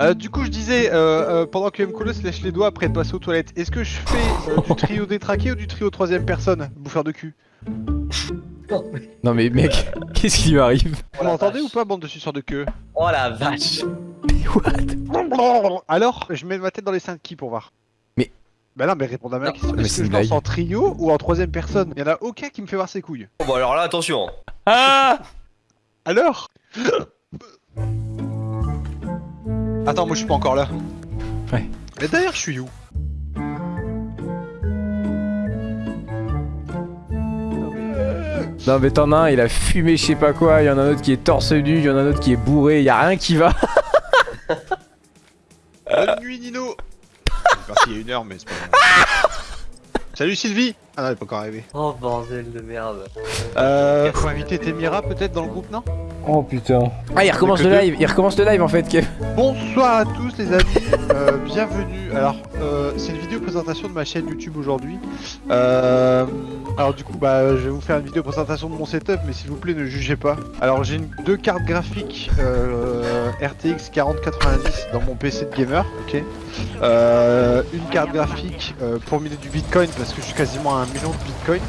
Euh, du coup, je disais, euh, euh, pendant que Mkolo se lèche les doigts après de passer aux toilettes, est-ce que je fais euh, du trio détraqué ou du trio troisième personne, bouffeur de cul? Non mais mec, qu'est-ce qui lui arrive? Vous m'entendez ou pas, bande de suceurs de queue? Oh la vache. Alors, je mets ma tête dans les seins de qui pour voir? Mais- Bah non, mais répondez à ma question. mais Est-ce que je lance en trio ou en troisième personne? Il y en a aucun qui me fait voir ses couilles. Bon bah alors là attention. Ah Alors? Attends, moi je suis pas encore là. Ouais. Mais d'ailleurs, je suis où? Non mais t'en as un, il a fumé je sais pas quoi, il y en a un autre qui est torse nu, il y en a un autre qui est bourré, y a rien qui va. Bonne nuit, Nino parti il y a une heure, mais c'est pas grave. Salut Sylvie Ah non, elle est pas encore arrivée. Oh bordel de merde Euh, faut inviter Temira peut-être dans le groupe, non? Oh putain. Ah il recommence le live, il recommence le live en fait Kev. Bonsoir à tous les amis, euh, bienvenue. Alors, euh, c'est une vidéo présentation de ma chaîne YouTube aujourd'hui. Euh, alors du coup, bah, je vais vous faire une vidéo présentation de mon setup, mais s'il vous plaît, ne jugez pas. Alors, j'ai deux cartes graphiques euh, RTX 4090 dans mon PC de gamer, ok. Euh, une carte graphique euh, pour miner du Bitcoin parce que je suis quasiment à un million de Bitcoin.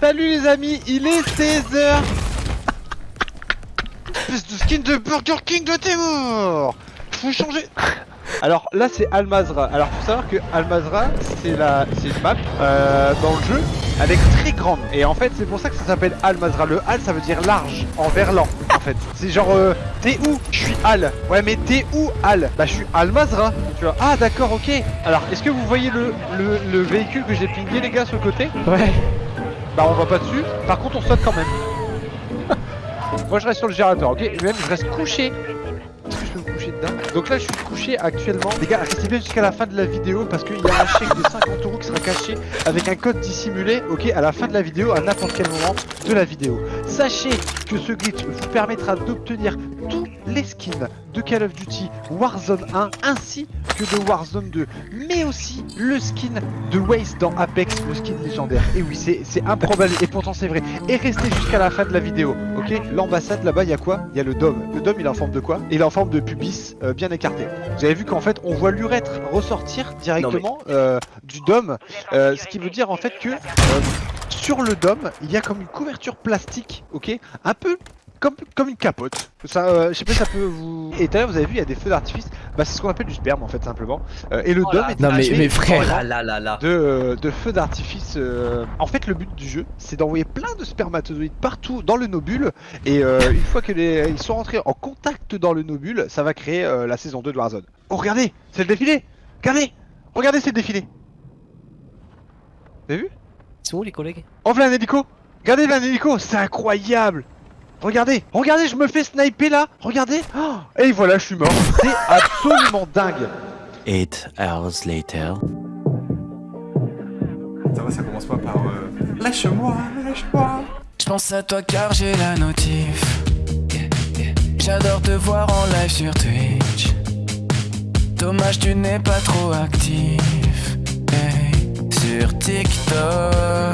Salut les amis, il est 16h Espèce de skin de Burger King de Temur Faut changer Alors là c'est Almazra. Alors faut savoir que Almazra c'est la c'est une map euh, dans le jeu est très grande et en fait c'est pour ça que ça s'appelle Almazra. Le Al ça veut dire large en verlan en fait. C'est genre euh, t'es où? Je suis Al. Ouais mais t'es où Al? Bah je suis Almazra. Tu vois Ah d'accord ok. Alors est-ce que vous voyez le, le, le véhicule que j'ai pingé les gars sur le côté? Ouais. Bah on va pas dessus, par contre on saute quand même. Moi je reste sur le gérateur, ok Même je reste couché. Est-ce que je peux me coucher dedans Donc là je suis couché actuellement. Les gars, restez bien jusqu'à la fin de la vidéo parce qu'il y a un chèque de 50 euros qui sera caché avec un code dissimulé, ok, à la fin de la vidéo, à n'importe quel moment de la vidéo. Sachez que ce glitch vous permettra d'obtenir tous les skins de Call of Duty Warzone 1 ainsi que de Warzone 2, mais aussi le skin de Waze dans Apex, le skin légendaire. Et oui, c'est improbable et pourtant c'est vrai. Et restez jusqu'à la fin de la vidéo, ok L'ambassade là-bas, il y a quoi? Il y a le dôme. Le dôme, il est en forme de quoi? Il est en forme de pubis euh, bien écarté. Vous avez vu qu'en fait, on voit l'urètre ressortir directement euh, du dôme, euh, ce qui veut dire en fait que sur le dôme, il y a comme une couverture plastique, ok? Un peu comme, comme une capote. Ça, euh, je sais pas si ça peut vous. Et l'heure, vous avez vu, il y a des feux d'artifice. Bah, c'est ce qu'on appelle du sperme en fait, simplement. Euh, et le Oh dôme est Non, mais- frère. Oh là là là là de, euh, de feux d'artifice. En fait, le but du jeu, c'est d'envoyer plein de spermatozoïdes partout dans le nobule. Et une fois que les... ils sont rentrés en contact dans le nobule, ça va créer la saison 2 de Warzone. Oh, regardez, c'est le défilé. Regardez, regardez, c'est le défilé. Vous avez vu? Ils sont où les collègues? Oh, voilà un hélico. Regardez, là un hélico, c'est incroyable. Regardez, regardez, je me fais sniper là. Regardez. Oh, et voilà, je suis mort. C'est absolument dingue. Eight hours later. Ça va, ça commence pas par euh, Lâche-moi, lâche-moi Je pense à toi car j'ai la notif. J'adore te voir en live sur Twitch. Dommage, tu n'es pas trop actif. Hey, sur TikTok.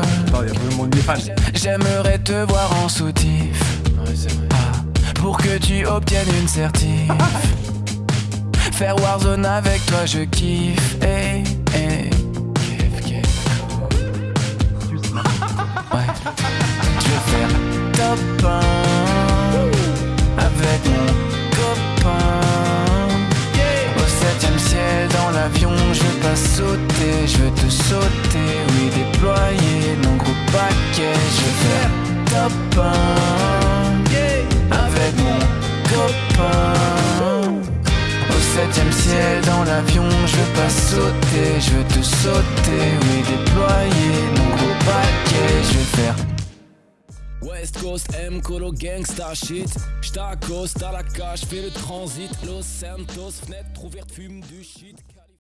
J'aimerais te voir en soutif. Ah, pour que tu obtiennes une certif. Faire Warzone avec toi, je kiffe. Hey, kiff. Ouais. Je vais faire top 1 avec mon copain. Au septième ciel, dans l'avion, je veux pas sauter, je veux te sauter, oui, déployer mon gros paquet. Dans l'avion, je veux pas sauter, je veux te sauter, oui, déployer mon gros paquet. Je vais faire West Coast, M, Colo, Gangsta shit. J't'accoste à la cage, fais le transit. Los Santos, fenêtre ouverte, fume du shit.